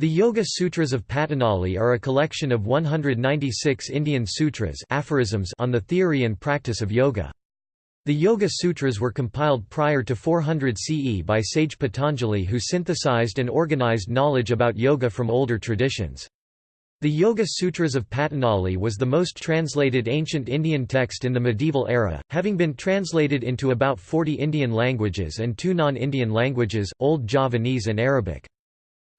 The Yoga Sutras of Patanjali are a collection of 196 Indian sutras aphorisms on the theory and practice of yoga. The Yoga Sutras were compiled prior to 400 CE by sage Patanjali who synthesized and organized knowledge about yoga from older traditions. The Yoga Sutras of Patanjali was the most translated ancient Indian text in the medieval era, having been translated into about 40 Indian languages and two non-Indian languages, Old Javanese and Arabic.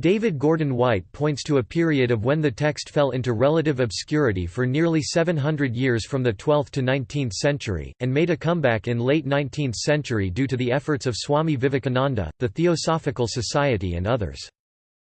David Gordon White points to a period of when the text fell into relative obscurity for nearly 700 years from the 12th to 19th century, and made a comeback in late 19th century due to the efforts of Swami Vivekananda, the Theosophical Society and others.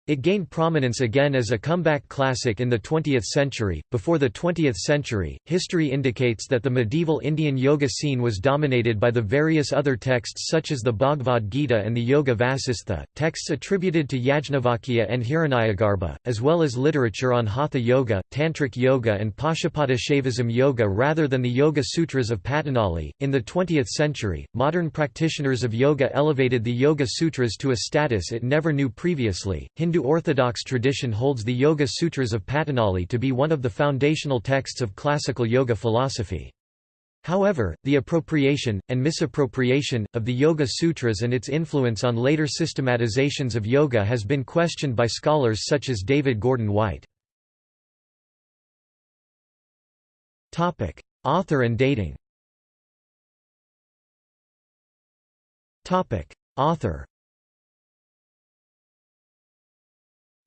It gained prominence again as a comeback classic in the 20th century. Before the 20th century, history indicates that the medieval Indian yoga scene was dominated by the various other texts such as the Bhagavad Gita and the Yoga Vasistha, texts attributed to Yajnavalkya and Hiranyagarbha, as well as literature on Hatha Yoga, Tantric Yoga, and Pashupata Shaivism Yoga rather than the Yoga Sutras of Patanjali. In the 20th century, modern practitioners of yoga elevated the Yoga Sutras to a status it never knew previously. Hindu Hindu orthodox tradition holds the Yoga Sutras of Patanjali to be one of the foundational texts of classical yoga philosophy. However, the appropriation, and misappropriation, of the Yoga Sutras and its influence on later systematizations of yoga has been questioned by scholars such as David Gordon White. Author and dating Author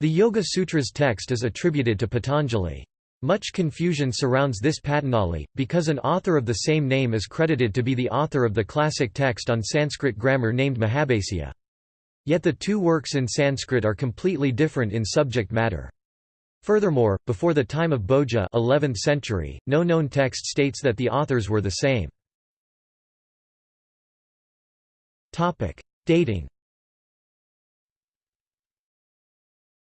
The Yoga Sutras text is attributed to Patanjali. Much confusion surrounds this Patanjali, because an author of the same name is credited to be the author of the classic text on Sanskrit grammar named Mahabhasya. Yet the two works in Sanskrit are completely different in subject matter. Furthermore, before the time of Bhoja 11th century, no known text states that the authors were the same. Dating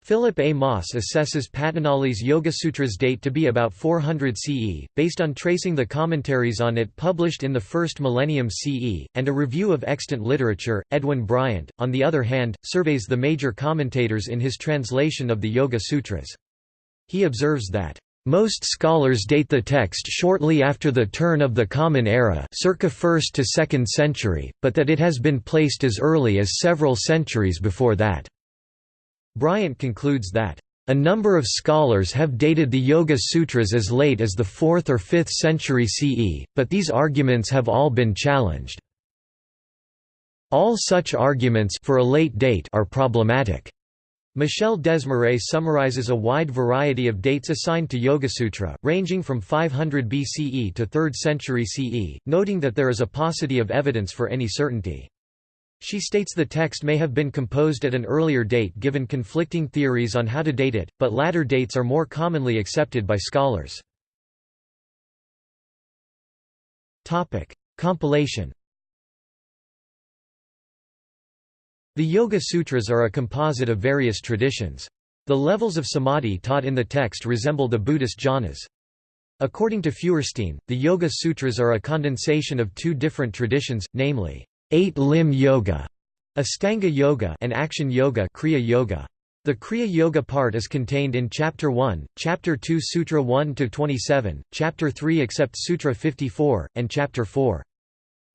Philipp A. Maas assesses Patanjali's Yogasutras date to be about 400 CE, based on tracing the commentaries on it published in the first millennium CE, and a review of extant literature. Edwin Bryant, on the other hand, surveys the major commentators in his translation of the Yoga Sutras. He observes that most scholars date the text shortly after the turn of the Common Era circa 1st to 2nd century, but that it has been placed as early as several centuries before that. Bryant concludes that, "...a number of scholars have dated the Yoga Sutras as late as the 4th or 5th century CE, but these arguments have all been challenged. All such arguments for a late date are problematic." Michel Desmarais summarizes a wide variety of dates assigned to Yoga-Sutra, ranging from 500 BCE to 3rd century CE, noting that there is a paucity of evidence for any certainty. She states the text may have been composed at an earlier date given conflicting theories on how to date it, but latter dates are more commonly accepted by scholars. Compilation The Yoga Sutras are a composite of various traditions. The levels of samadhi taught in the text resemble the Buddhist jhanas. According to Feuerstein, the Yoga Sutras are a condensation of two different traditions, namely, Eight-limb yoga, Astanga yoga and action yoga, Kriya yoga. The Kriya Yoga part is contained in Chapter 1, Chapter 2 Sutra 1–27, Chapter 3 except Sutra 54, and Chapter 4.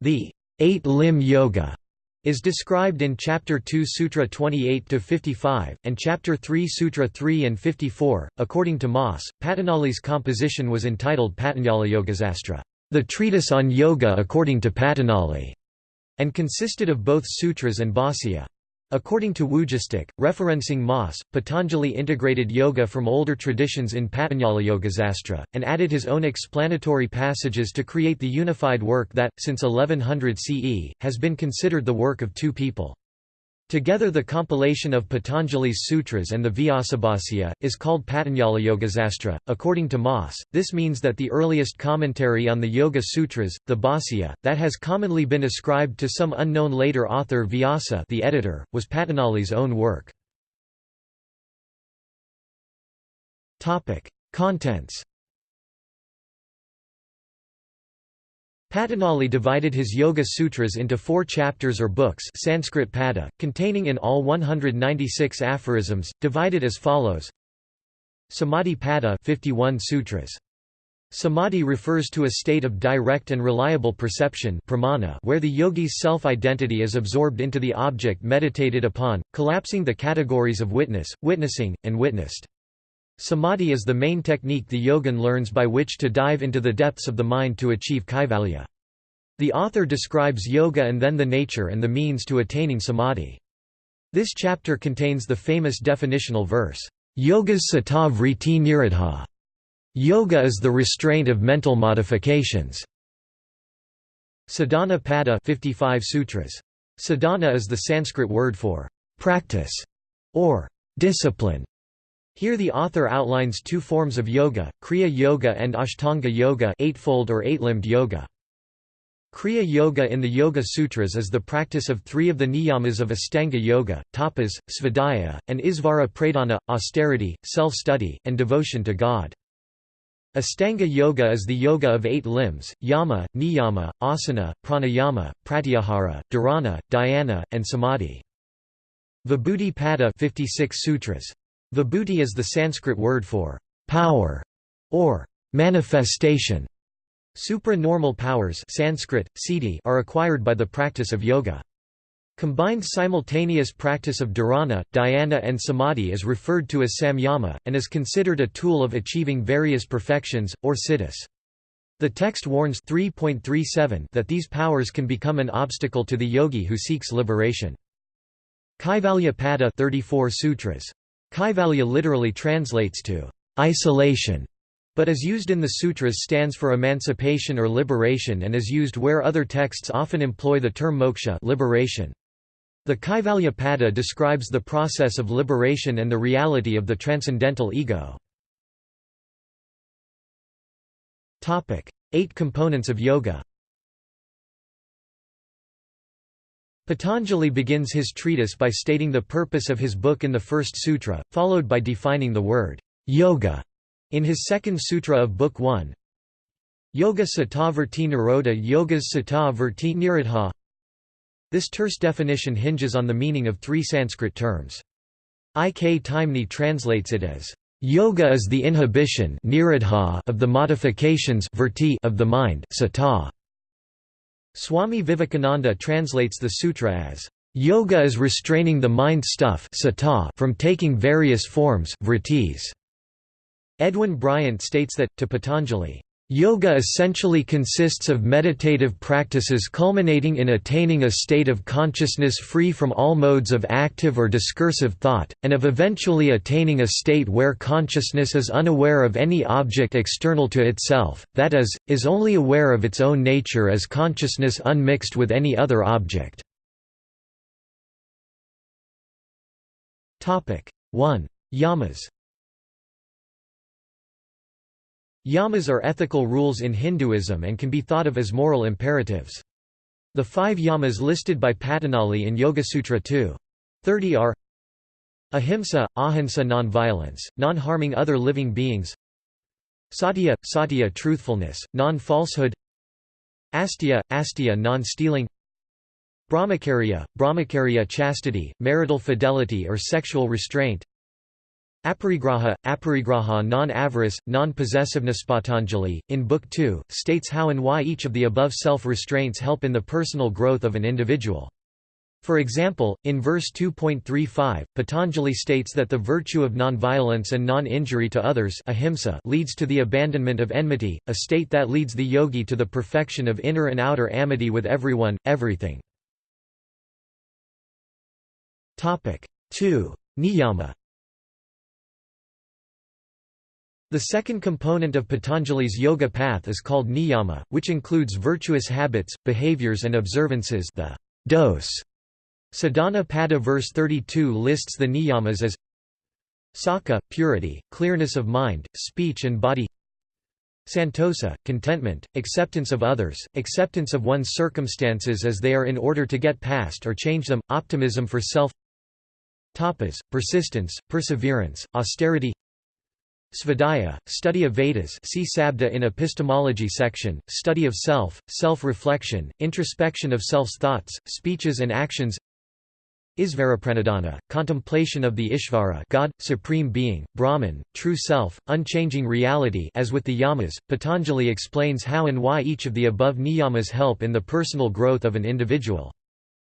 The eight-limb yoga is described in Chapter 2 Sutra 28–55, and Chapter 3 Sutra 3 and 54. According to Maas, Patanjali's composition was entitled Patanjali Yogasastra, the treatise on yoga according to Patanjali and consisted of both sutras and bhāsya. According to Wujastyk, referencing Maas, Patanjali integrated yoga from older traditions in Patanjali Yogasastra, and added his own explanatory passages to create the unified work that, since 1100 CE, has been considered the work of two people. Together the compilation of Patanjali's sutras and the Vyasabhasya, is called Patanjali Yogasastra. According to Maas, this means that the earliest commentary on the Yoga Sutras, the Bhāsya, that has commonly been ascribed to some unknown later author Vyasa the editor, was Patanjali's own work. Contents Patanjali divided his Yoga Sutras into four chapters or books Sanskrit pada, containing in all 196 aphorisms, divided as follows Samadhi pada 51 sutras. Samadhi refers to a state of direct and reliable perception pramana where the yogi's self-identity is absorbed into the object meditated upon, collapsing the categories of witness, witnessing, and witnessed. Samadhi is the main technique the yogin learns by which to dive into the depths of the mind to achieve kaivalya. The author describes yoga and then the nature and the means to attaining samadhi. This chapter contains the famous definitional verse, Yogas citta vritti nirodha. Yoga is the restraint of mental modifications. Sadhana Pada 55 sutras. Sadhana is the Sanskrit word for practice or discipline. Here the author outlines two forms of yoga, Kriya Yoga and Ashtanga Yoga eightfold or eight-limbed yoga. Kriya Yoga in the Yoga Sutras is the practice of three of the niyamas of Astanga Yoga, tapas, svadhyaya, and isvara pradhana, austerity, self-study, and devotion to God. Astanga Yoga is the yoga of eight limbs, yama, niyama, asana, pranayama, pratyahara, dharana, dhyana, and samadhi. Vibhuti Pada 56 sutras. Vibhuti is the Sanskrit word for power or manifestation. Supra-normal powers Sanskrit, siddhi are acquired by the practice of yoga. Combined simultaneous practice of dharana, dhyana and samadhi is referred to as samyama, and is considered a tool of achieving various perfections, or siddhis. The text warns 3.37 that these powers can become an obstacle to the yogi who seeks liberation. Kaivalya Pada 34 sutras. Kaivalya literally translates to isolation but is used in the sutras stands for emancipation or liberation and is used where other texts often employ the term moksha liberation. The Kaivalya Pada describes the process of liberation and the reality of the transcendental ego. Eight components of yoga Patanjali begins his treatise by stating the purpose of his book in the first sutra, followed by defining the word yoga in his second sutra of Book 1, Yoga Citta Vritti Nirodha Yogas Citta Vritti Nirodha This terse definition hinges on the meaning of three Sanskrit terms. I. K. Taimni translates it as, Yoga is the inhibition of the modifications of the mind citta. Swami Vivekananda translates the sutra as, Yoga is restraining the mind stuff from taking various forms vrittis. Edwin Bryant states that, to Patanjali, Yoga essentially consists of meditative practices culminating in attaining a state of consciousness free from all modes of active or discursive thought, and of eventually attaining a state where consciousness is unaware of any object external to itself, that is, is only aware of its own nature as consciousness unmixed with any other object. 1. Yamas Yamas are ethical rules in Hinduism and can be thought of as moral imperatives. The five yamas listed by Patanjali in Yoga-Sutra 2. 30 are Ahimsa, ahimsa non-violence, non-harming other living beings Satya, satya truthfulness, non-falsehood Astya, astya non-stealing Brahmacharya, brahmacharya chastity, marital fidelity or sexual restraint Aparigraha, aparigraha non-avarice, non-possessiveness Patanjali, in Book 2, states how and why each of the above self-restraints help in the personal growth of an individual. For example, in verse 2.35, Patanjali states that the virtue of nonviolence and non-injury to others ahimsa leads to the abandonment of enmity, a state that leads the yogi to the perfection of inner and outer amity with everyone, everything. 2. Niyama The second component of Patanjali's yoga path is called niyama, which includes virtuous habits, behaviors and observances the dose. Sadhana Pada verse 32 lists the niyamas as Sakha, purity, clearness of mind, speech and body. Santosa, contentment, acceptance of others, acceptance of one's circumstances as they are in order to get past or change them, optimism for self. Tapas, persistence, perseverance, austerity Svadhyaya, study of Vedas see Sabda in epistemology section, study of self, self-reflection, introspection of self's thoughts, speeches and actions Isvarapranidhana, contemplation of the Ishvara God, Supreme Being, Brahman, True Self, unchanging reality as with the yamas, Patanjali explains how and why each of the above niyamas help in the personal growth of an individual.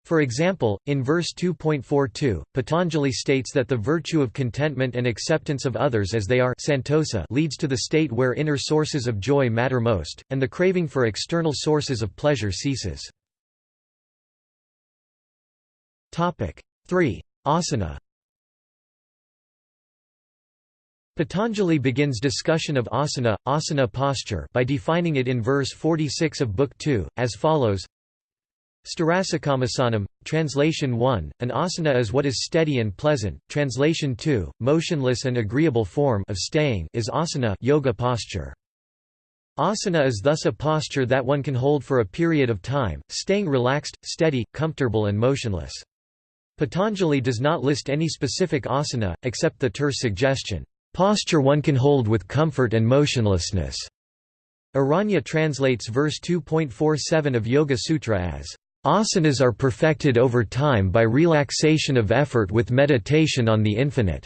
For example, in verse 2.42, Patanjali states that the virtue of contentment and acceptance of others as they are santosa leads to the state where inner sources of joy matter most, and the craving for external sources of pleasure ceases. 3. Asana Patanjali begins discussion of asana, asana posture by defining it in verse 46 of Book 2, as follows Starasakamasana, translation 1, an asana is what is steady and pleasant, translation 2, motionless and agreeable form of staying is asana yoga posture. Asana is thus a posture that one can hold for a period of time, staying relaxed, steady, comfortable and motionless. Patanjali does not list any specific asana, except the terse suggestion, "...posture one can hold with comfort and motionlessness." Aranya translates verse 2.47 of Yoga Sutra as, "...asanas are perfected over time by relaxation of effort with meditation on the infinite."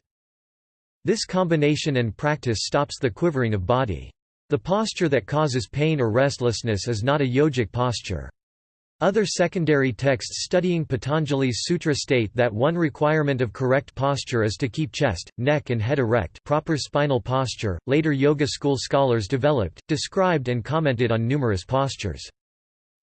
This combination and practice stops the quivering of body. The posture that causes pain or restlessness is not a yogic posture. Other secondary texts studying Patanjali's sutra state that one requirement of correct posture is to keep chest, neck and head erect proper spinal posture. Later yoga school scholars developed, described and commented on numerous postures.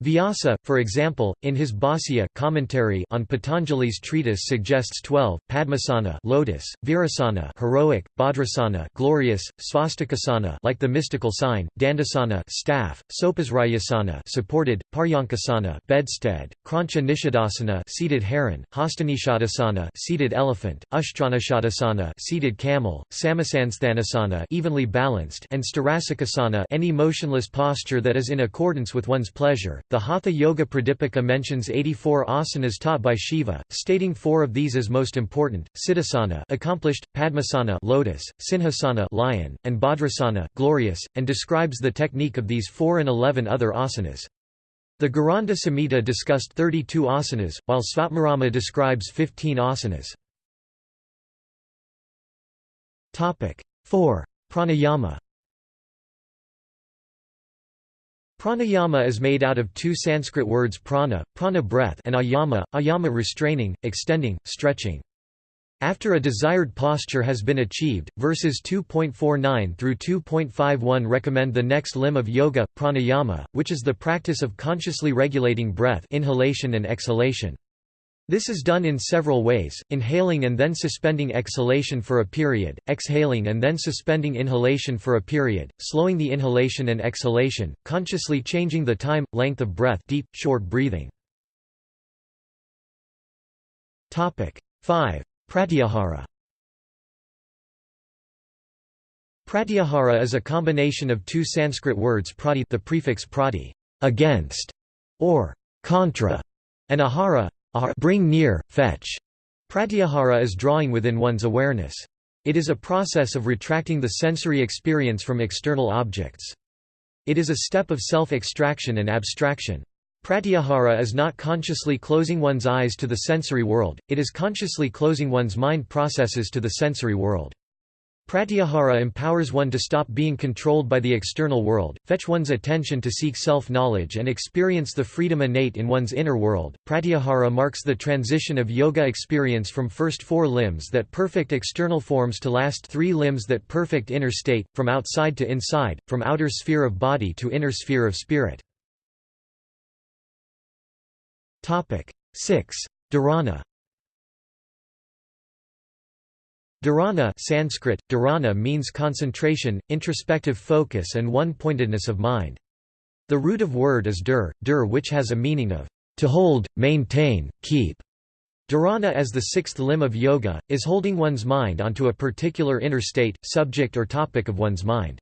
Vyasa, for example, in his Bhāsya commentary on Patanjali's treatise suggests 12, Padmasana lotus, Virasana heroic, Bhadrasana glorious, Svastikasana like the mystical sign, Dandasana staff, Sopasrayasana supported, Paryankasana bedstead, Krancha Nishadasana seated heron, Hastanishadasana seated elephant, Ushtranishadasana seated camel, Samasansthanasana evenly balanced and Starasakasana any motionless posture that is in accordance with one's pleasure. The Hatha Yoga Pradipika mentions 84 asanas taught by Shiva, stating four of these as most important: Siddhasana, accomplished, Padmasana, lotus, Sinhasana, lion, and Bhadrasana, glorious, and describes the technique of these four and 11 other asanas. The Gheranda Samhita discussed 32 asanas, while Svatmarama describes 15 asanas. Topic 4. Pranayama Pranayama is made out of two Sanskrit words prana, prana breath and ayama, ayama restraining, extending, stretching. After a desired posture has been achieved, verses 2.49 through 2.51 recommend the next limb of yoga, pranayama, which is the practice of consciously regulating breath inhalation and exhalation. This is done in several ways, inhaling and then suspending exhalation for a period, exhaling and then suspending inhalation for a period, slowing the inhalation and exhalation, consciously changing the time, length of breath deep, short breathing. 5. Pratyahara Pratyahara is a combination of two Sanskrit words prati the prefix prati against, or contra, and ahara bring near, fetch. Pratyahara is drawing within one's awareness. It is a process of retracting the sensory experience from external objects. It is a step of self-extraction and abstraction. Pratyahara is not consciously closing one's eyes to the sensory world, it is consciously closing one's mind processes to the sensory world. Pratyahara empowers one to stop being controlled by the external world, fetch one's attention to seek self-knowledge and experience the freedom innate in one's inner world. Pratyahara marks the transition of yoga experience from first four limbs that perfect external forms to last three limbs that perfect inner state, from outside to inside, from outer sphere of body to inner sphere of spirit. 6. Dharana Dharana Sanskrit, dharana means concentration, introspective focus and one-pointedness of mind. The root of word is dur, dur which has a meaning of to hold, maintain, keep. Dharana as the sixth limb of yoga, is holding one's mind onto a particular inner state, subject or topic of one's mind.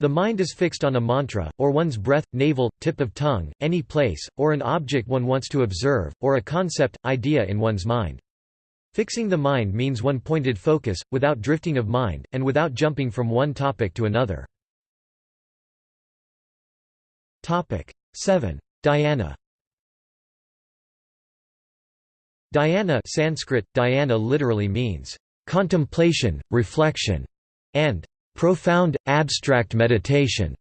The mind is fixed on a mantra, or one's breath, navel, tip of tongue, any place, or an object one wants to observe, or a concept, idea in one's mind. Fixing the mind means one-pointed focus, without drifting of mind, and without jumping from one topic to another. 7. Dhyana Dhyana Sanskrit, dhyana literally means, "...contemplation, reflection", and "...profound, abstract meditation".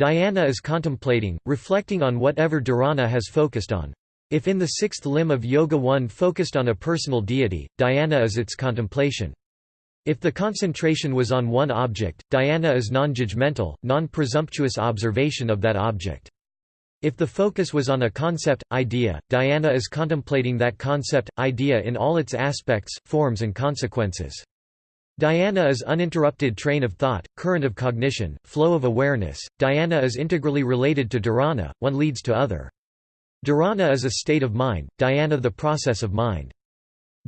Dhyana is contemplating, reflecting on whatever dharana has focused on. If in the sixth limb of Yoga one focused on a personal deity, dhyana is its contemplation. If the concentration was on one object, dhyana is non-judgmental, non-presumptuous observation of that object. If the focus was on a concept, idea, dhyana is contemplating that concept, idea in all its aspects, forms and consequences. Dhyana is uninterrupted train of thought, current of cognition, flow of awareness. Dhyana is integrally related to dharana, one leads to other. Dharana is a state of mind, dhyana the process of mind.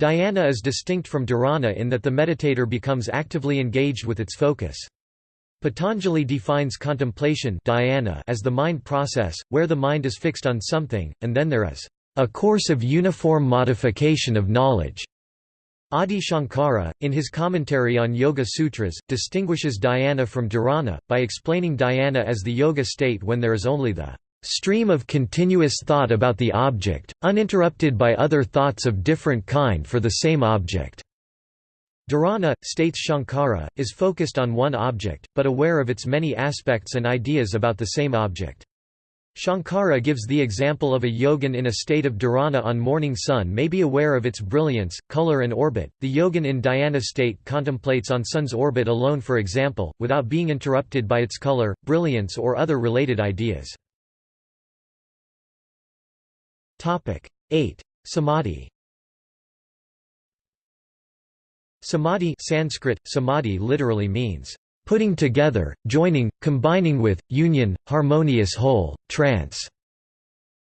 Dhyana is distinct from dharana in that the meditator becomes actively engaged with its focus. Patanjali defines contemplation dhyana as the mind process, where the mind is fixed on something, and then there is a course of uniform modification of knowledge. Adi Shankara, in his commentary on Yoga Sutras, distinguishes dhyana from dharana, by explaining dhyana as the yoga state when there is only the stream of continuous thought about the object, uninterrupted by other thoughts of different kind for the same object. Dharana, states Shankara, is focused on one object, but aware of its many aspects and ideas about the same object. Shankara gives the example of a yogin in a state of dharana on morning sun may be aware of its brilliance, color and orbit. The yogin in dhyana state contemplates on sun's orbit alone for example, without being interrupted by its color, brilliance or other related ideas. 8. Samadhi Samadhi Sanskrit, samadhi literally means, "...putting together, joining, combining with, union, harmonious whole, trance."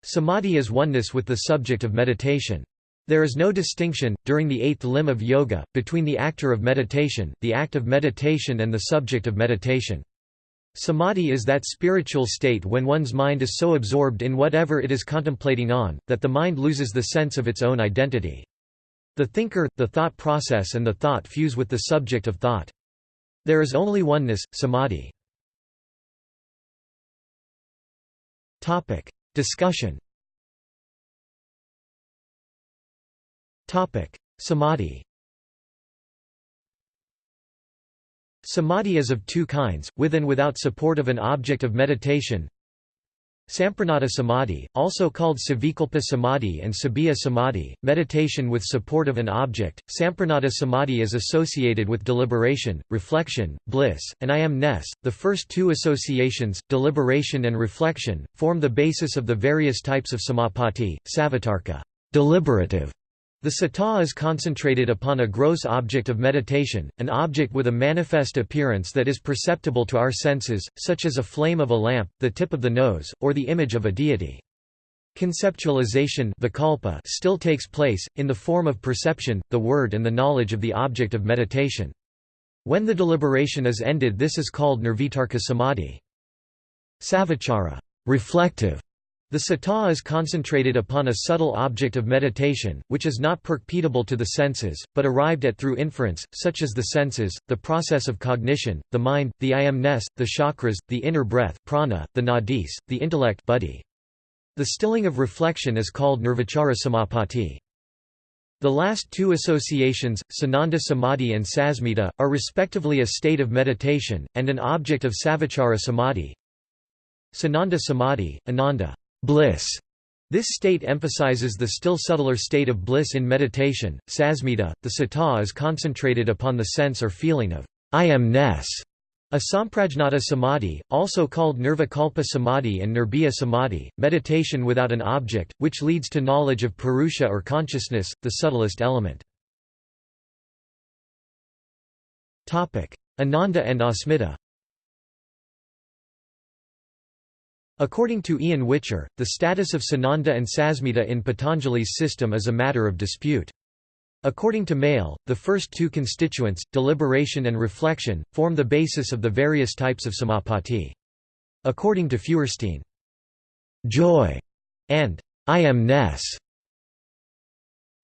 Samadhi is oneness with the subject of meditation. There is no distinction, during the eighth limb of yoga, between the actor of meditation, the act of meditation and the subject of meditation. Samadhi is that spiritual state when one's mind is so absorbed in whatever it is contemplating on, that the mind loses the sense of its own identity. The thinker, the thought process and the thought fuse with the subject of thought. There is only oneness, samadhi. Topic. Discussion Topic. Samadhi Samadhi is of two kinds, with and without support of an object of meditation. Samprajnata samadhi, also called savikalpa samadhi and sabbiya samadhi, meditation with support of an object. Samprajnata samadhi is associated with deliberation, reflection, bliss, and I am-ness. The first two associations, deliberation and reflection, form the basis of the various types of samapatti, savitarka, deliberative, the citta is concentrated upon a gross object of meditation, an object with a manifest appearance that is perceptible to our senses, such as a flame of a lamp, the tip of the nose, or the image of a deity. Conceptualization still takes place, in the form of perception, the word and the knowledge of the object of meditation. When the deliberation is ended this is called nirvitarka samadhi. Savichara reflective, the citta is concentrated upon a subtle object of meditation, which is not perceptible to the senses, but arrived at through inference, such as the senses, the process of cognition, the mind, the I am-ness, the chakras, the inner breath prana, the nadis, the intellect buddhi. The stilling of reflection is called nirvichara samapatti. The last two associations, Sananda Samadhi and Sasmita, are respectively a state of meditation, and an object of Savichara Samadhi. Sananda Samadhi, Ananda bliss. This state emphasizes the still subtler state of bliss in meditation. Sasmita, the citta is concentrated upon the sense or feeling of I am-ness. A samprajnata samadhi, also called nirvikalpa samadhi and nirbhiya samadhi, meditation without an object, which leads to knowledge of purusha or consciousness, the subtlest element. Ananda and asmita According to Ian Whicher, the status of Sananda and Sasmita in Patanjali's system is a matter of dispute. According to Maehle, the first two constituents, deliberation and reflection, form the basis of the various types of samapatti. According to Feuerstein, joy and I am-ness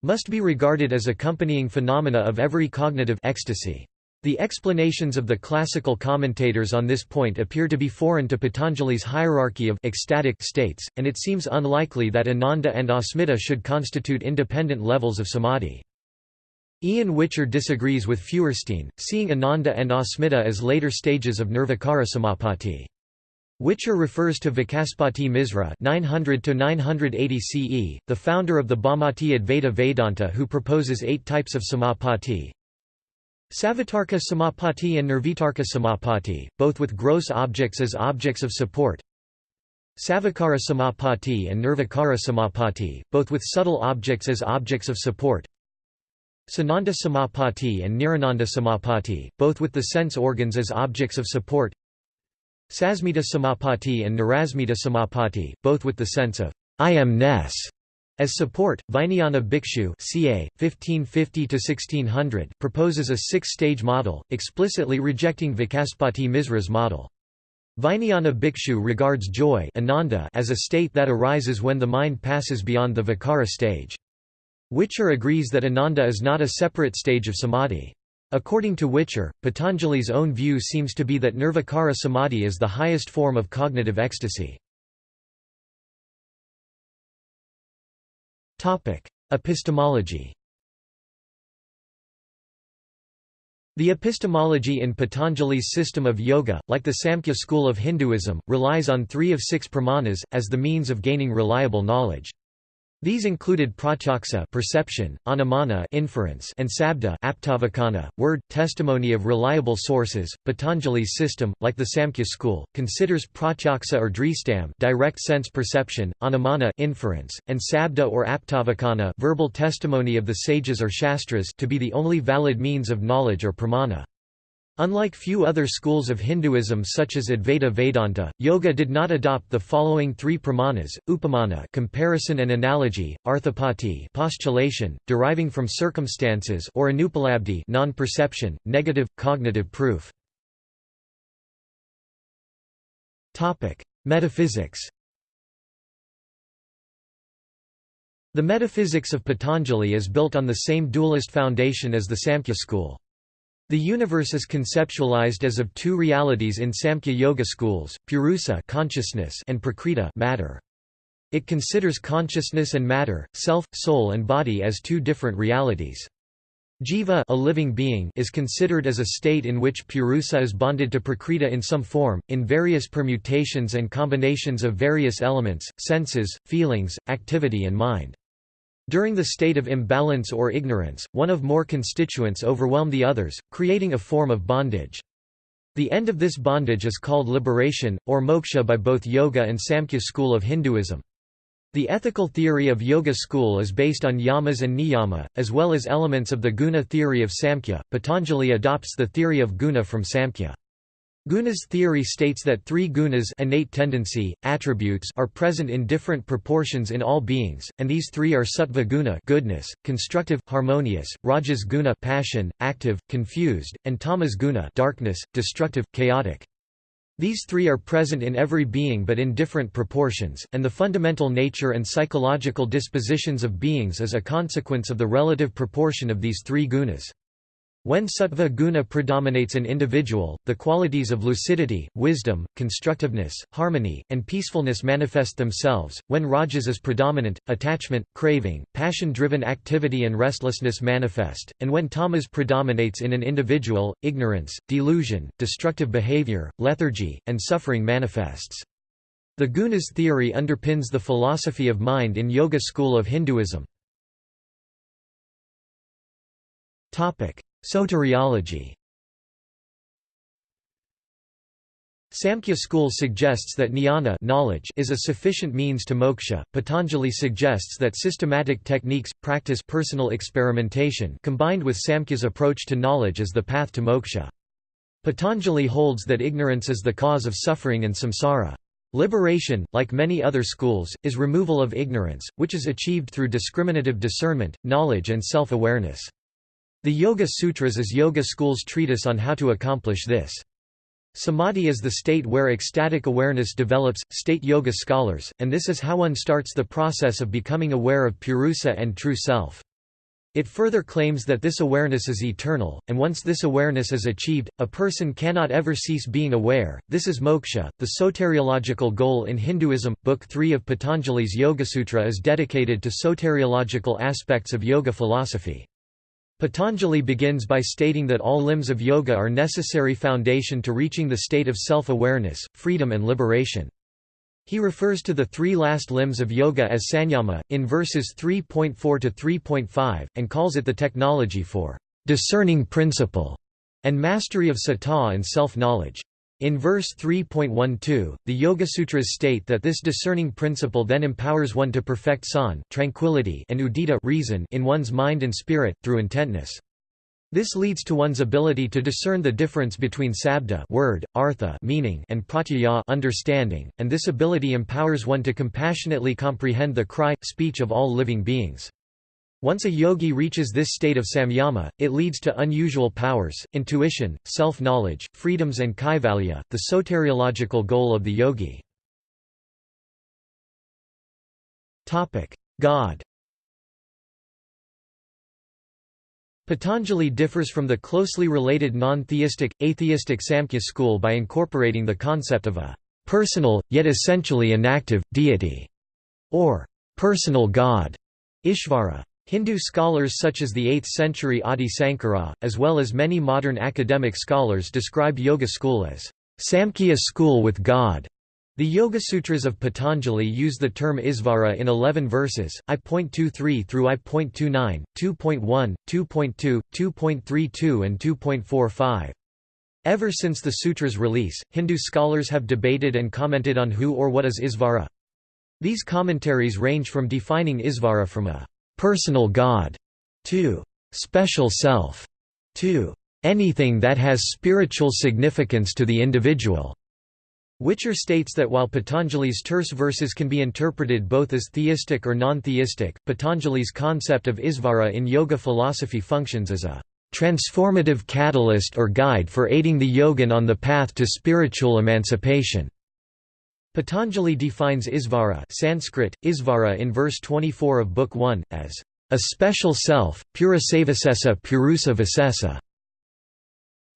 must be regarded as accompanying phenomena of every cognitive ecstasy. The explanations of the classical commentators on this point appear to be foreign to Patanjali's hierarchy of ecstatic states, and it seems unlikely that Ananda and Asmita should constitute independent levels of samadhi. Ian Whicher disagrees with Feuerstein, seeing Ananda and Asmita as later stages of Nirvikara Samapati. Whicher refers to Vacaspati Misra 900 CE, the founder of the Bhamati Advaita Vedanta who proposes eight types of samapati, Savitarka samapati and Nirvitarka samapati, both with gross objects as objects of support. Savikara samapati and Nirvikara samapati, both with subtle objects as objects of support. Sananda samapati and Nirananda samapati, both with the sense organs as objects of support. Sasmita samapati and Nirasmita samapati, both with the sense of I am-ness as support, Vijnana Bhikshu ca. 1550–1600 proposes a six-stage model, explicitly rejecting Vacaspati Misra's model. Vijnana Bhikshu regards joy ananda as a state that arises when the mind passes beyond the vikara stage. Whicher agrees that ananda is not a separate stage of samadhi. According to Whicher, Patanjali's own view seems to be that nirvikara samadhi is the highest form of cognitive ecstasy. Epistemology The epistemology in Patanjali's system of yoga, like the Samkhya school of Hinduism, relies on three of six pramanas, as the means of gaining reliable knowledge. These included pratyaksa perception, anumana inference, and sabda aptavakana, word, testimony of reliable sources. Patanjali's system, like the Samkhya school, considers pratyaksa or dristam direct sense perception, anumana inference, and sabda or aptavakana verbal testimony of the sages or shastras to be the only valid means of knowledge or pramana. Unlike few other schools of Hinduism such as Advaita Vedanta, yoga did not adopt the following three pramanas, upamana comparison and analogy, arthapati postulation, deriving from circumstances or anupalabdhi non-perception, negative, cognitive proof. Metaphysics The metaphysics of Patanjali is built on the same dualist foundation as the Samkhya school. The universe is conceptualized as of two realities in Samkhya Yoga schools, Purusa consciousness and Prakriti matter. It considers consciousness and matter, self, soul and body as two different realities. Jiva a living being is considered as a state in which Purusa is bonded to Prakriti in some form, in various permutations and combinations of various elements, senses, feelings, activity and mind. During the state of imbalance or ignorance, one of more constituents overwhelm the others, creating a form of bondage. The end of this bondage is called liberation, or moksha by both Yoga and Samkhya school of Hinduism. The ethical theory of Yoga school is based on yamas and niyama, as well as elements of the guna theory of Samkhya. Patanjali adopts the theory of guna from Samkhya. Guna's theory states that three gunas innate tendency, attributes are present in different proportions in all beings, and these three are sattva guna goodness, constructive, harmonious, rajas guna passion, active, confused, and tamas guna darkness, destructive, chaotic. These three are present in every being but in different proportions, and the fundamental nature and psychological dispositions of beings is a consequence of the relative proportion of these three gunas. When sattva guna predominates an individual, the qualities of lucidity, wisdom, constructiveness, harmony, and peacefulness manifest themselves. When rajas is predominant, attachment, craving, passion-driven activity and restlessness manifest, and when tamas predominates in an individual, ignorance, delusion, destructive behavior, lethargy, and suffering manifests. The gunas theory underpins the philosophy of mind in Yoga school of Hinduism. Soteriology Samkhya school suggests that jnana knowledge is a sufficient means to moksha. Patanjali suggests that systematic techniques practice personal experimentation combined with Samkhya's approach to knowledge is the path to moksha. Patanjali holds that ignorance is the cause of suffering and samsara. Liberation, like many other schools, is removal of ignorance, which is achieved through discriminative discernment, knowledge and self-awareness. The Yoga Sutras is Yoga school's treatise on how to accomplish this. Samadhi is the state where ecstatic awareness develops, state yoga scholars, and this is how one starts the process of becoming aware of purusa and true self. It further claims that this awareness is eternal, and once this awareness is achieved, a person cannot ever cease being aware. This is moksha, the soteriological goal in Hinduism. Book 3 of Patanjali's Yoga-sutra is dedicated to soteriological aspects of yoga philosophy. Patanjali begins by stating that all limbs of yoga are necessary foundation to reaching the state of self-awareness, freedom and liberation. He refers to the three last limbs of yoga as sanyama, in verses 3.4 to 3.5, and calls it the technology for discerning principle and mastery of citta and self-knowledge. In verse 3.12, the Yogasutras state that this discerning principle then empowers one to perfect san tranquility and udita reason in one's mind and spirit, through intentness. This leads to one's ability to discern the difference between sabda word, artha meaning and pratyaya understanding, and this ability empowers one to compassionately comprehend the cry, speech of all living beings. Once a yogi reaches this state of samyama, it leads to unusual powers, intuition, self-knowledge, freedoms and kaivalya, the soteriological goal of the yogi. God Patanjali differs from the closely related non-theistic, atheistic Samkhya school by incorporating the concept of a personal, yet essentially inactive, deity, or personal god, Ishvara. Hindu scholars such as the 8th-century Adi Sankara, as well as many modern academic scholars describe Yoga school as Samkhya school with God. The Yoga Sutras of Patanjali use the term Isvara in 11 verses, I.23 through I.29, 2.1, 2.2, 2.32 and 2.45. Ever since the sutra's release, Hindu scholars have debated and commented on who or what is Isvara. These commentaries range from defining Isvara from a personal God to special self to anything that has spiritual significance to the individual. Whicher states that while Patanjali's terse verses can be interpreted both as theistic or non-theistic, Patanjali's concept of Isvara in yoga philosophy functions as a transformative catalyst or guide for aiding the yogin on the path to spiritual emancipation. Patanjali defines Isvara Sanskrit, Isvara in verse 24 of Book 1, as a special self, purusavasesa purusa vasesa.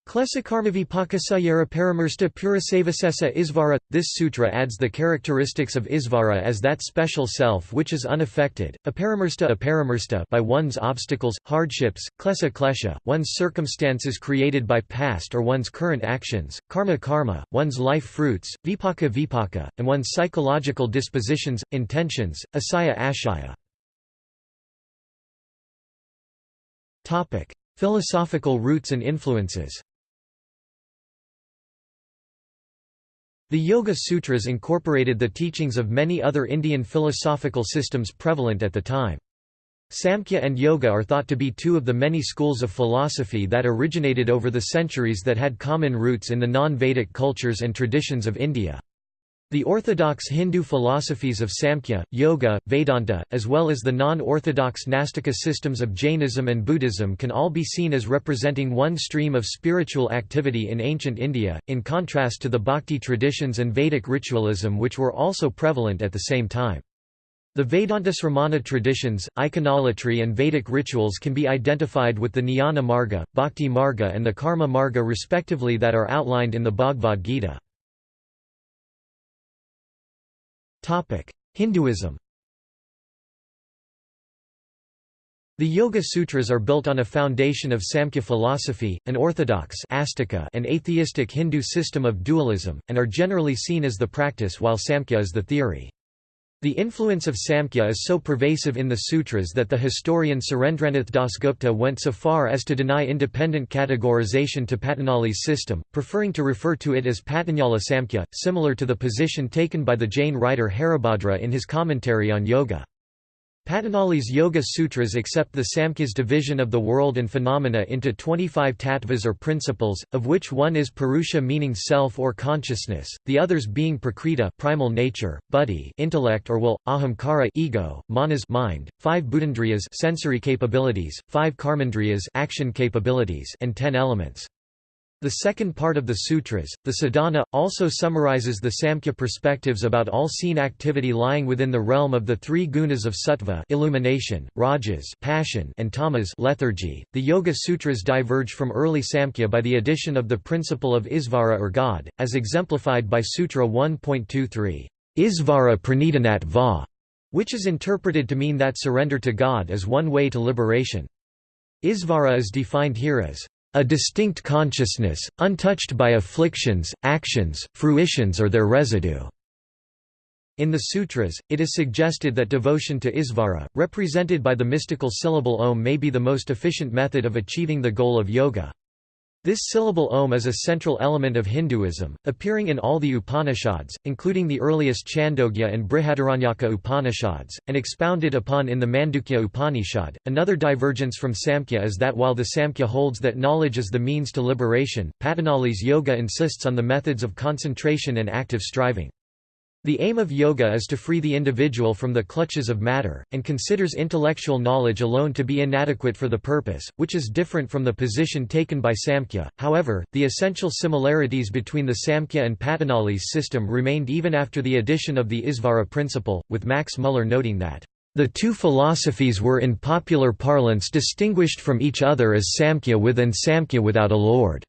Klesakarmavipakasayara Paramursta Purasavasesa Isvara. This sutra adds the characteristics of Isvara as that special self which is unaffected, aparamursta, aparamursta by one's obstacles, hardships, klesa klesha, one's circumstances created by past or one's current actions, karma karma, one's life fruits, vipaka vipaka, and one's psychological dispositions, intentions, asaya ashaya. Philosophical roots and influences The Yoga Sutras incorporated the teachings of many other Indian philosophical systems prevalent at the time. Samkhya and Yoga are thought to be two of the many schools of philosophy that originated over the centuries that had common roots in the non-Vedic cultures and traditions of India. The orthodox Hindu philosophies of Samkhya, Yoga, Vedanta, as well as the non-orthodox Nastika systems of Jainism and Buddhism can all be seen as representing one stream of spiritual activity in ancient India, in contrast to the Bhakti traditions and Vedic ritualism which were also prevalent at the same time. The Vedanta Sramana traditions, iconolatry and Vedic rituals can be identified with the Jnana Marga, Bhakti Marga and the Karma Marga respectively that are outlined in the Bhagavad Gita. Hinduism The Yoga Sutras are built on a foundation of Samkhya philosophy, an orthodox and atheistic Hindu system of dualism, and are generally seen as the practice while Samkhya is the theory. The influence of Samkhya is so pervasive in the sutras that the historian Surendranath Dasgupta went so far as to deny independent categorization to Patanjali's system, preferring to refer to it as Patanjala Samkhya, similar to the position taken by the Jain writer Haribhadra in his commentary on yoga. Patanjali's Yoga Sutras accept the Samkhya's division of the world and phenomena into 25 tattvas or principles, of which one is Purusha meaning self or consciousness, the others being Prakriti primal nature, Buddhi intellect or will, Ahamkara ego, Manas mind, five Bhutendriyas sensory capabilities, five Karmendriyas action capabilities and ten elements. The second part of the sutras, the Sadhana, also summarizes the Samkhya perspectives about all seen activity lying within the realm of the three gunas of sattva illumination, rajas passion, and tamas lethargy. .The Yoga Sutras diverge from early Samkhya by the addition of the principle of Isvara or God, as exemplified by Sutra 1.23, Isvara pranidanat va, which is interpreted to mean that surrender to God is one way to liberation. Isvara is defined here as a distinct consciousness, untouched by afflictions, actions, fruitions or their residue. In the sutras, it is suggested that devotion to Isvara, represented by the mystical syllable Om may be the most efficient method of achieving the goal of yoga. This syllable Om is a central element of Hinduism, appearing in all the Upanishads, including the earliest Chandogya and Brihadaranyaka Upanishads, and expounded upon in the Mandukya Upanishad. Another divergence from Samkhya is that while the Samkhya holds that knowledge is the means to liberation, Patanjali's yoga insists on the methods of concentration and active striving. The aim of yoga is to free the individual from the clutches of matter, and considers intellectual knowledge alone to be inadequate for the purpose, which is different from the position taken by Samkhya. However, the essential similarities between the Samkhya and Patanjali's system remained even after the addition of the Isvara principle, with Max Muller noting that the two philosophies were in popular parlance distinguished from each other as Samkhya with and Samkhya without a lord.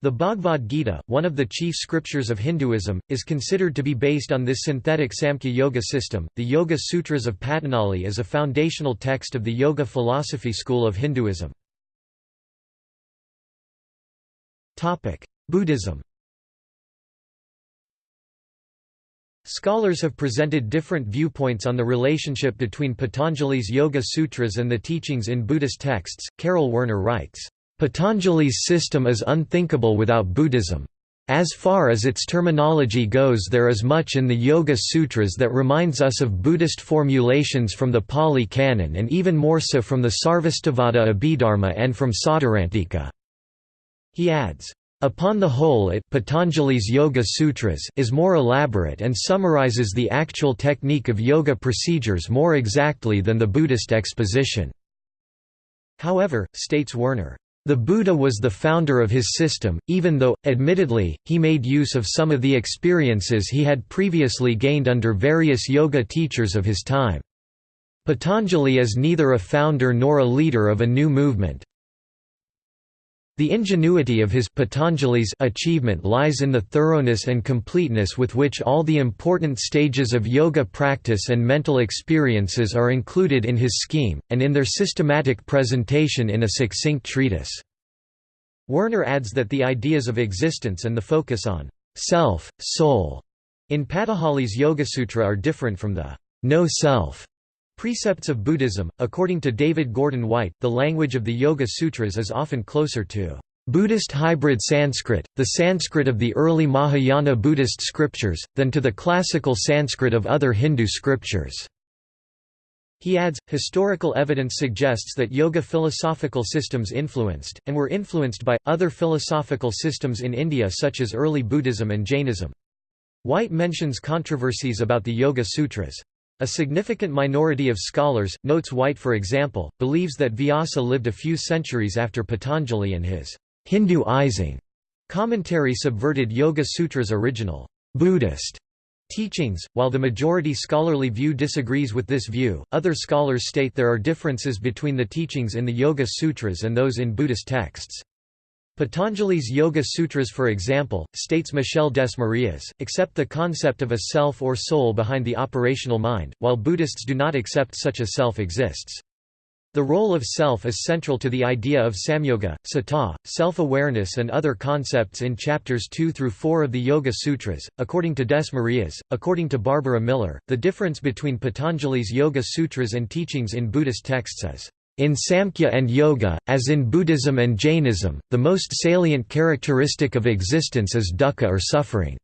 The Bhagavad Gita, one of the chief scriptures of Hinduism, is considered to be based on this synthetic Samkhya Yoga system. The Yoga Sutras of Patanjali is a foundational text of the Yoga philosophy school of Hinduism. Topic: Buddhism. Scholars have presented different viewpoints on the relationship between Patanjali's Yoga Sutras and the teachings in Buddhist texts. Karel Werner writes, Patanjali's system is unthinkable without Buddhism. As far as its terminology goes there is much in the Yoga Sutras that reminds us of Buddhist formulations from the Pali Canon and even more so from the Sarvastivada Abhidharma and from Sautrantika. He adds, Upon the whole it Patanjali's Yoga Sutras is more elaborate and summarizes the actual technique of yoga procedures more exactly than the Buddhist exposition. However, states Werner, the Buddha was the founder of his system, even though, admittedly, he made use of some of the experiences he had previously gained under various yoga teachers of his time. Patanjali is neither a founder nor a leader of a new movement, the ingenuity of his Patanjali's achievement lies in the thoroughness and completeness with which all the important stages of yoga practice and mental experiences are included in his scheme, and in their systematic presentation in a succinct treatise. Werner adds that the ideas of existence and the focus on self, soul in Patanjali's Yoga-sutra are different from the no self Precepts of Buddhism According to David Gordon White, the language of the Yoga Sutras is often closer to Buddhist hybrid Sanskrit, the Sanskrit of the early Mahayana Buddhist scriptures, than to the classical Sanskrit of other Hindu scriptures. He adds, historical evidence suggests that yoga philosophical systems influenced, and were influenced by, other philosophical systems in India such as early Buddhism and Jainism. White mentions controversies about the Yoga Sutras. A significant minority of scholars, notes White for example, believes that Vyasa lived a few centuries after Patanjali and his Hinduizing commentary subverted Yoga Sutra's original Buddhist teachings. While the majority scholarly view disagrees with this view, other scholars state there are differences between the teachings in the Yoga Sutras and those in Buddhist texts. Patanjali's Yoga Sutras for example, states Michel Desmarais, accept the concept of a self or soul behind the operational mind, while Buddhists do not accept such a self exists. The role of self is central to the idea of samyoga, citta, self-awareness and other concepts in chapters 2 through 4 of the Yoga Sutras. According to Desmarais, according to Barbara Miller, the difference between Patanjali's Yoga Sutras and teachings in Buddhist texts is in Samkhya and Yoga, as in Buddhism and Jainism, the most salient characteristic of existence is dukkha or suffering.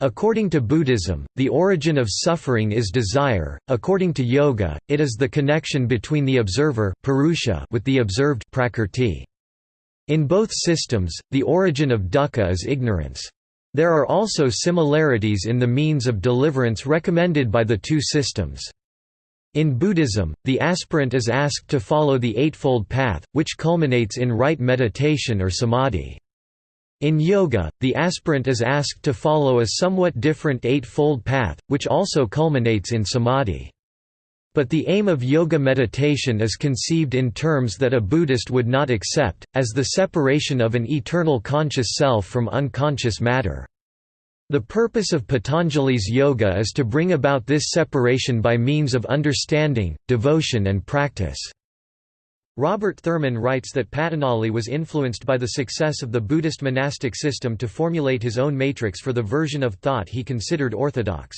According to Buddhism, the origin of suffering is desire, according to Yoga, it is the connection between the observer purusha with the observed prakrti. In both systems, the origin of dukkha is ignorance. There are also similarities in the means of deliverance recommended by the two systems. In Buddhism, the aspirant is asked to follow the Eightfold Path, which culminates in right meditation or samadhi. In yoga, the aspirant is asked to follow a somewhat different Eightfold Path, which also culminates in samadhi. But the aim of yoga meditation is conceived in terms that a Buddhist would not accept, as the separation of an eternal conscious self from unconscious matter. The purpose of Patanjali's yoga is to bring about this separation by means of understanding, devotion and practice. Robert Thurman writes that Patanjali was influenced by the success of the Buddhist monastic system to formulate his own matrix for the version of thought he considered orthodox.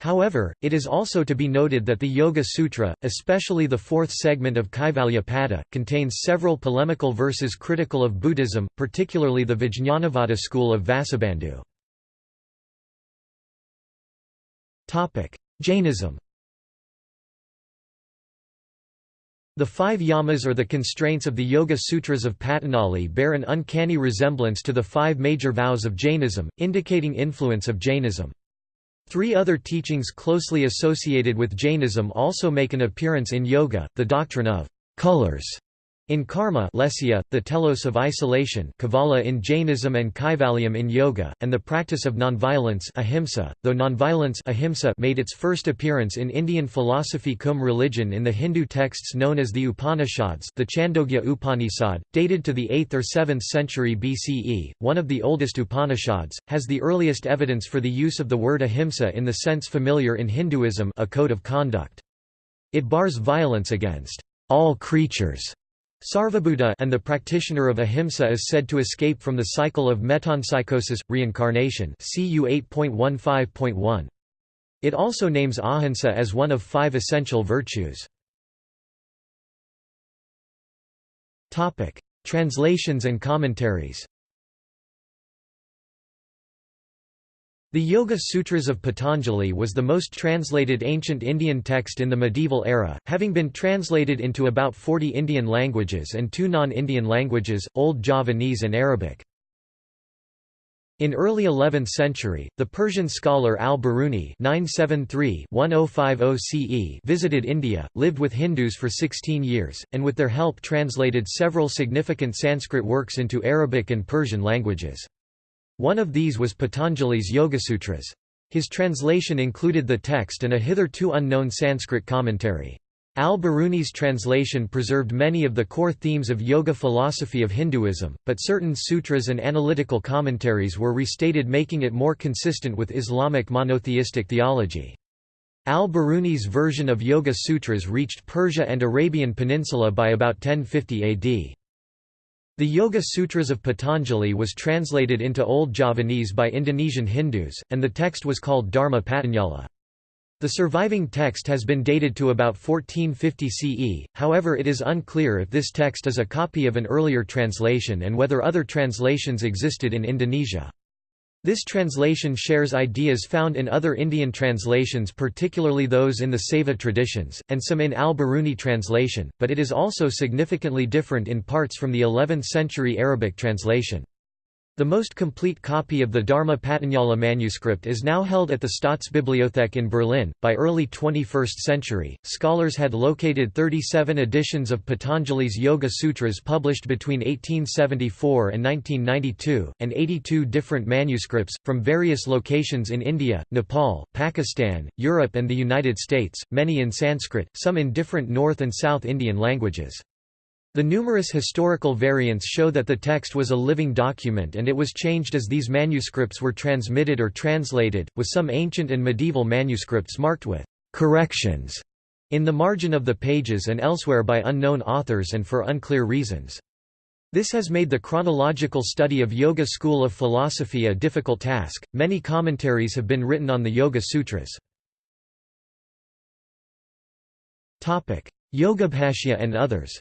However, it is also to be noted that the Yoga Sutra, especially the fourth segment of Kaivalyapada, contains several polemical verses critical of Buddhism, particularly the Vijñanavada school of Vasubandhu. Jainism The five yamas or the constraints of the Yoga Sutras of Patanjali bear an uncanny resemblance to the five major vows of Jainism, indicating influence of Jainism. Three other teachings closely associated with Jainism also make an appearance in yoga, the doctrine of colors in karma lesya, the telos of isolation kevala in Jainism and kaivalyam in yoga, and the practice of nonviolence ahimsa, though nonviolence ahimsa made its first appearance in Indian philosophy cum religion in the Hindu texts known as the Upanishads the Chandogya Upanishad, dated to the 8th or 7th century BCE, one of the oldest Upanishads, has the earliest evidence for the use of the word ahimsa in the sense familiar in Hinduism a code of conduct. It bars violence against all creatures Sarvabhuta and the practitioner of ahimsa is said to escape from the cycle of metempsychosis, reincarnation CU 8.15.1. It also names ahimsa as one of five essential virtues. Topic: Translations and commentaries The Yoga Sutras of Patanjali was the most translated ancient Indian text in the medieval era, having been translated into about 40 Indian languages and two non-Indian languages, Old Javanese and Arabic. In early 11th century, the Persian scholar al-Biruni oh oh visited India, lived with Hindus for 16 years, and with their help translated several significant Sanskrit works into Arabic and Persian languages. One of these was Patanjali's Yogasutras. His translation included the text and a hitherto unknown Sanskrit commentary. Al-Biruni's translation preserved many of the core themes of yoga philosophy of Hinduism, but certain sutras and analytical commentaries were restated making it more consistent with Islamic monotheistic theology. Al-Biruni's version of Yoga Sutras reached Persia and Arabian Peninsula by about 1050 AD. The Yoga Sutras of Patanjali was translated into Old Javanese by Indonesian Hindus, and the text was called Dharma Patanjala. The surviving text has been dated to about 1450 CE, however it is unclear if this text is a copy of an earlier translation and whether other translations existed in Indonesia. This translation shares ideas found in other Indian translations particularly those in the Saiva traditions, and some in al-Biruni translation, but it is also significantly different in parts from the 11th-century Arabic translation. The most complete copy of the Dharma Patanjala manuscript is now held at the Staatsbibliothek in Berlin. By early 21st century, scholars had located 37 editions of Patanjali's Yoga Sutras published between 1874 and 1992, and 82 different manuscripts, from various locations in India, Nepal, Pakistan, Europe, and the United States, many in Sanskrit, some in different North and South Indian languages. The numerous historical variants show that the text was a living document and it was changed as these manuscripts were transmitted or translated, with some ancient and medieval manuscripts marked with «corrections» in the margin of the pages and elsewhere by unknown authors and for unclear reasons. This has made the chronological study of Yoga school of philosophy a difficult task. Many commentaries have been written on the Yoga Sutras. Topic: Yogabhashya and others.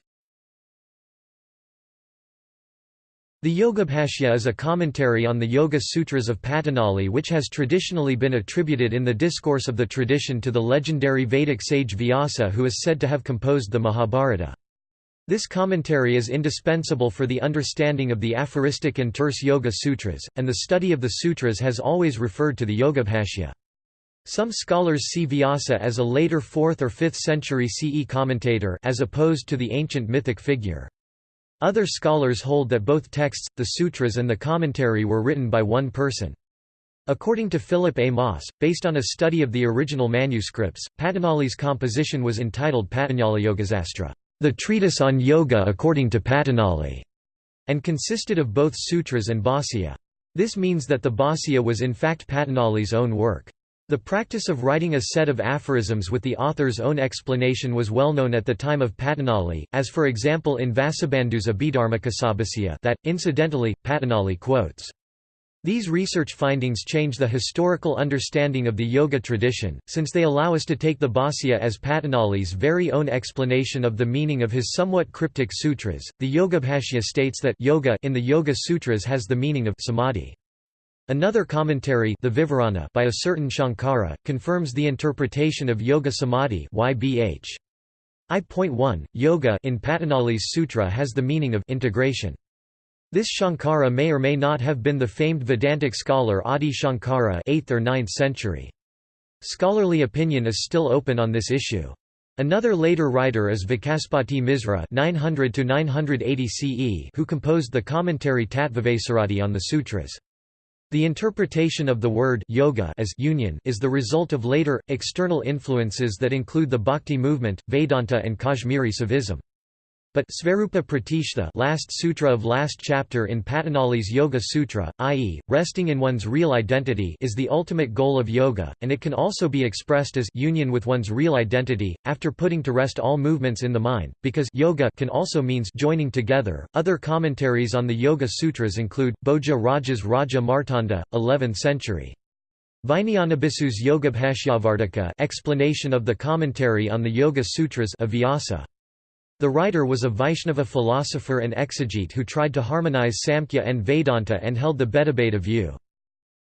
The Yogabhashya is a commentary on the Yoga Sutras of Patanjali which has traditionally been attributed in the discourse of the tradition to the legendary Vedic sage Vyasa who is said to have composed the Mahabharata. This commentary is indispensable for the understanding of the aphoristic and terse Yoga Sutras, and the study of the sutras has always referred to the Yogabhashya. Some scholars see Vyasa as a later 4th or 5th century CE commentator as opposed to the ancient mythic figure. Other scholars hold that both texts, the sutras and the commentary were written by one person. According to Philipp A. Maas, based on a study of the original manuscripts, Patanjali's composition was entitled Patanjali Yogasastra, the treatise on yoga according to Patanjali, and consisted of both sutras and bhāsya. This means that the bhāsya was in fact Patanjali's own work. The practice of writing a set of aphorisms with the author's own explanation was well known at the time of Patanjali, as for example in Vasubandhu's Abhidharmakosabhasya that, incidentally, Patanjali quotes. These research findings change the historical understanding of the yoga tradition, since they allow us to take the Bhāsya as Patanjali's very own explanation of the meaning of his somewhat cryptic sutras. The Yogabhashya states that yoga in the Yoga Sutras has the meaning of samadhi. Another commentary the Vivarana by a certain Shankara, confirms the interpretation of Yoga Samadhi YBH. I.1, yoga in Patanjali's sutra has the meaning of integration. This Shankara may or may not have been the famed Vedantic scholar Adi Shankara 8th or 9th century. Scholarly opinion is still open on this issue. Another later writer is Vacaspati Misra 900 CE who composed the commentary Tattvavaisaradi on the sutras. The interpretation of the word yoga as union is the result of later, external influences that include the Bhakti movement, Vedanta and Kashmiri Saivism. But Svarupa Pratishtha last sutra of last chapter in Patanjali's Yoga Sutra, i.e., resting in one's real identity is the ultimate goal of yoga, and it can also be expressed as union with one's real identity, after putting to rest all movements in the mind, because yoga can also means joining together. Other commentaries on the Yoga Sutras include, Bhoja Raja's Raja Martanda, 11th century. Vijnanabhiksu's Yogabhashyavartika explanation of the commentary on the Yoga Sutras of Vyasa. The writer was a Vaishnava philosopher and exegete who tried to harmonize Samkhya and Vedanta and held the Bhedabheda view.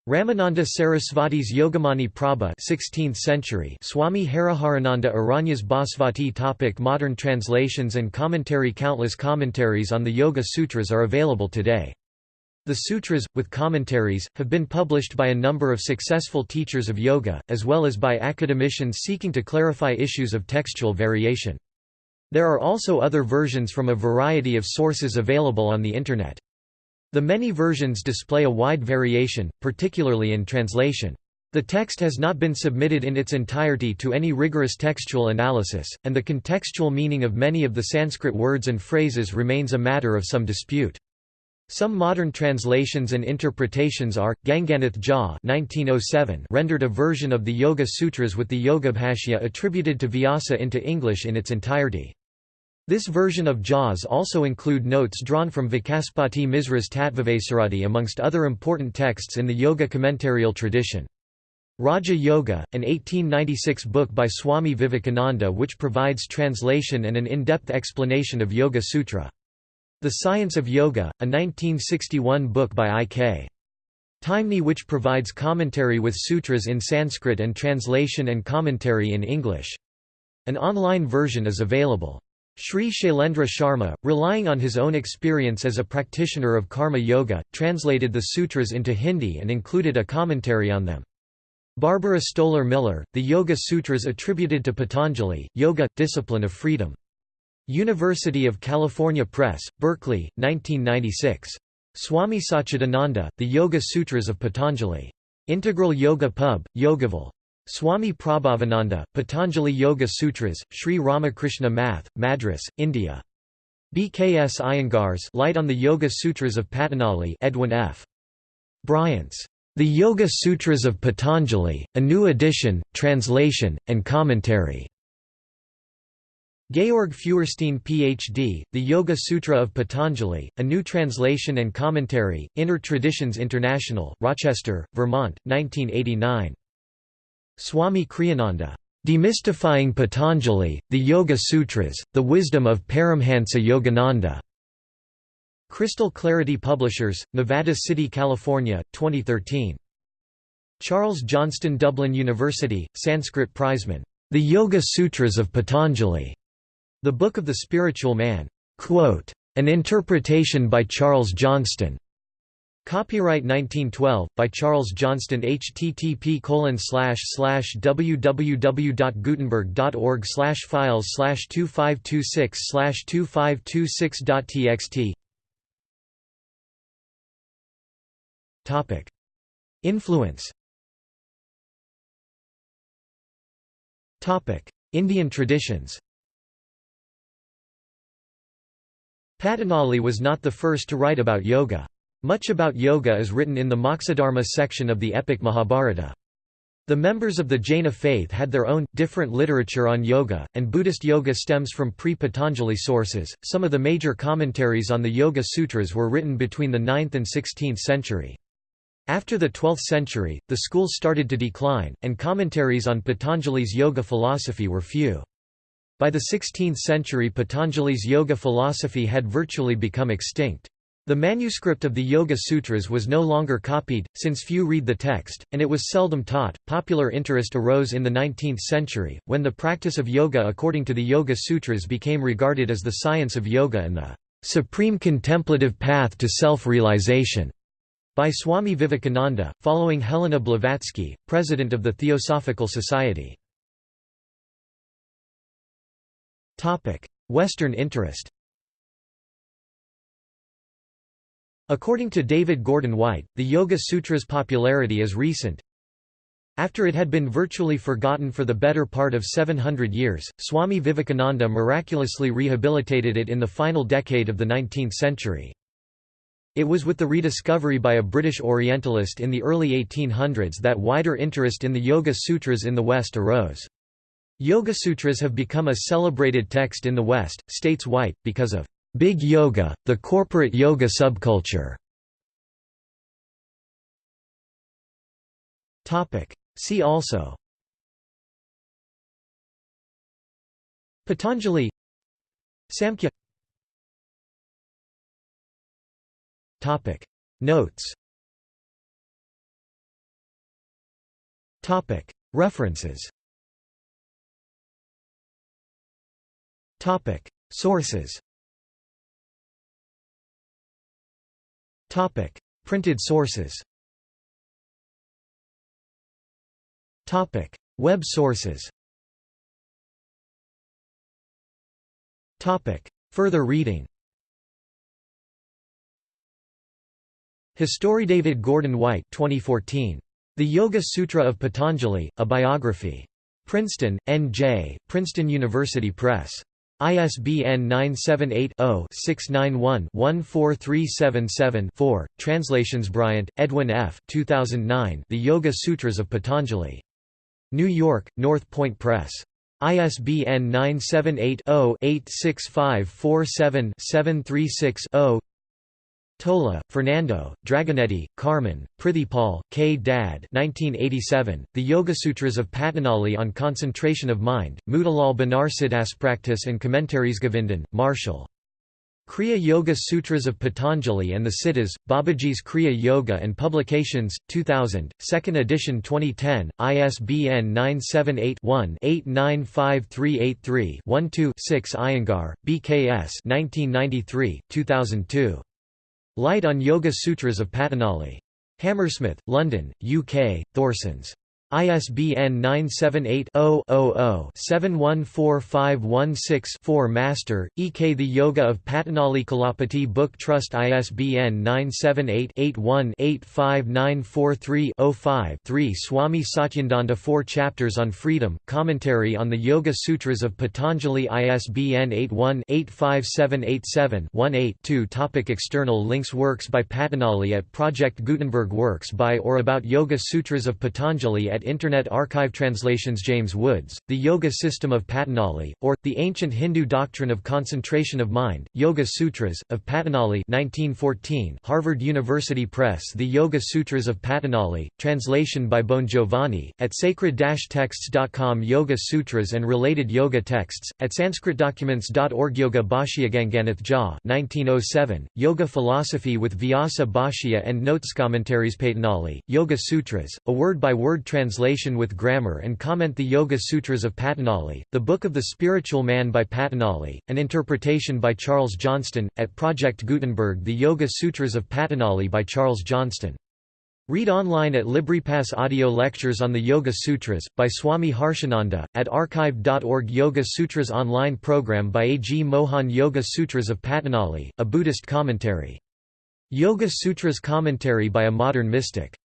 Ramananda Sarasvati's Yogamani Prabha 16th century Swami Hariharananda Aranyas Bhasvati topic Modern translations and commentary Countless commentaries on the Yoga Sutras are available today. The sutras, with commentaries, have been published by a number of successful teachers of yoga, as well as by academicians seeking to clarify issues of textual variation. There are also other versions from a variety of sources available on the Internet. The many versions display a wide variation, particularly in translation. The text has not been submitted in its entirety to any rigorous textual analysis, and the contextual meaning of many of the Sanskrit words and phrases remains a matter of some dispute. Some modern translations and interpretations are, Ganganath Jha 1907 rendered a version of the Yoga Sutras with the Yogabhashya attributed to Vyasa into English in its entirety. This version of Jha's also include notes drawn from Vacaspati Misra's Tattvavaisaradi amongst other important texts in the yoga commentarial tradition. Raja Yoga, an 1896 book by Swami Vivekananda which provides translation and an in-depth explanation of Yoga Sutra. The Science of Yoga, a 1961 book by I.K. Taimni which provides commentary with sutras in Sanskrit and translation and commentary in English. An online version is available. Sri Shailendra Sharma, relying on his own experience as a practitioner of karma yoga, translated the sutras into Hindi and included a commentary on them. Barbara Stoler Miller, The Yoga Sutras attributed to Patanjali, Yoga, Discipline of Freedom. University of California Press, Berkeley, 1996. Swami Satchidananda, The Yoga Sutras of Patanjali. Integral Yoga Pub, Yogaville. Swami Prabhavananda, Patanjali Yoga Sutras, Sri Ramakrishna Math, Madras, India. BKS Iyengars Light on the Yoga Sutras of Patanjali Edwin F. Bryant's The Yoga Sutras of Patanjali, a new edition, translation, and commentary. Georg Feuerstein Ph.D., The Yoga Sutra of Patanjali, a new translation and commentary, Inner Traditions International, Rochester, Vermont, 1989. Swami Kriyananda, Demystifying Patanjali, the Yoga Sutras, the Wisdom of Paramhansa Yogananda. Crystal Clarity Publishers, Nevada City, California, 2013. Charles Johnston Dublin University, Sanskrit Prizeman. The Yoga Sutras of Patanjali. The Book of the Spiritual Man. Quote, An interpretation by Charles Johnston. Copyright 1912 by Charles Johnston http colon slash slash www.gutenberg.org slash files 2526 slash 2526.txt Topic. Influence. Topic. Indian traditions. Patanjali was not the first to write about yoga. Much about yoga is written in the Moksha section of the epic Mahabharata. The members of the Jaina faith had their own, different literature on yoga, and Buddhist yoga stems from pre Patanjali sources. Some of the major commentaries on the Yoga Sutras were written between the 9th and 16th century. After the 12th century, the school started to decline, and commentaries on Patanjali's yoga philosophy were few. By the 16th century Patanjali's yoga philosophy had virtually become extinct. The manuscript of the Yoga Sutras was no longer copied, since few read the text, and it was seldom taught. Popular interest arose in the 19th century, when the practice of yoga according to the Yoga Sutras became regarded as the science of yoga and the supreme contemplative path to self-realization. By Swami Vivekananda, following Helena Blavatsky, president of the Theosophical Society. Western interest According to David Gordon White, the Yoga Sutra's popularity is recent. After it had been virtually forgotten for the better part of 700 years, Swami Vivekananda miraculously rehabilitated it in the final decade of the 19th century. It was with the rediscovery by a British Orientalist in the early 1800s that wider interest in the Yoga Sutras in the West arose. Yoga Sutras have become a celebrated text in the West, states White, because of Big Yoga, the corporate yoga subculture. See also. Patanjali. Samkhya. Topic. Notes. Topic. References. Topic. Sources Topic: Printed sources. Topic: Web sources. Topic: Further reading. History David Gordon White 2014. The Yoga Sutra of Patanjali, a biography. Princeton, N.J., Princeton University Press. ISBN 978-0-691-14377-4. Translations Bryant, Edwin F. 2009. The Yoga Sutras of Patanjali. New York, North Point Press. ISBN 978 0 86547 736 0 Tola, Fernando, Dragonetti, Carmen, Prithipal, K. Dad 1987, The Yoga Sutras of Patanjali on Concentration of Mind, Motilal Banarsidaspraktis and Commentaries Govindan, Marshall. Kriya Yoga Sutras of Patanjali and the Siddhas, Babaji's Kriya Yoga and Publications, 2000, 2nd edition 2010, ISBN 978-1-895383-12-6 Iyengar, BKS 1993, 2002. Light on Yoga Sutras of Patanjali. Hammersmith, London, UK, Thorsons. ISBN 978-0-00-714516-4 Master, E.K. The Yoga of Patanjali Kulapati Book Trust ISBN 978-81-85943-05-3 Swami Satyananda Four Chapters on Freedom, Commentary on the Yoga Sutras of Patanjali ISBN 81-85787-18-2 Topic External links Works by Patanjali at Project Gutenberg Works by or about Yoga Sutras of Patanjali at at Internet Archive Translations James Woods, The Yoga System of Patanjali, or, The Ancient Hindu Doctrine of Concentration of Mind, Yoga Sutras, of Patanjali 1914 Harvard University Press The Yoga Sutras of Patanjali, translation by Bon Giovanni, at sacred-texts.com Yoga Sutras and related yoga texts, at sanskritdocuments.org Yoga Bhashya Ganganath Jha 1907, Yoga Philosophy with Vyasa Bhashya and Notes Commentaries Patanjali, Yoga Sutras, a word-by-word translation translation with grammar and comment the Yoga Sutras of Patanjali, The Book of the Spiritual Man by Patanjali, an interpretation by Charles Johnston, at Project Gutenberg The Yoga Sutras of Patanjali by Charles Johnston. Read online at LibriPass Audio Lectures on the Yoga Sutras, by Swami Harshananda, at archive.org Yoga Sutras online program by A. G. Mohan Yoga Sutras of Patanjali, a Buddhist commentary. Yoga Sutras commentary by a modern mystic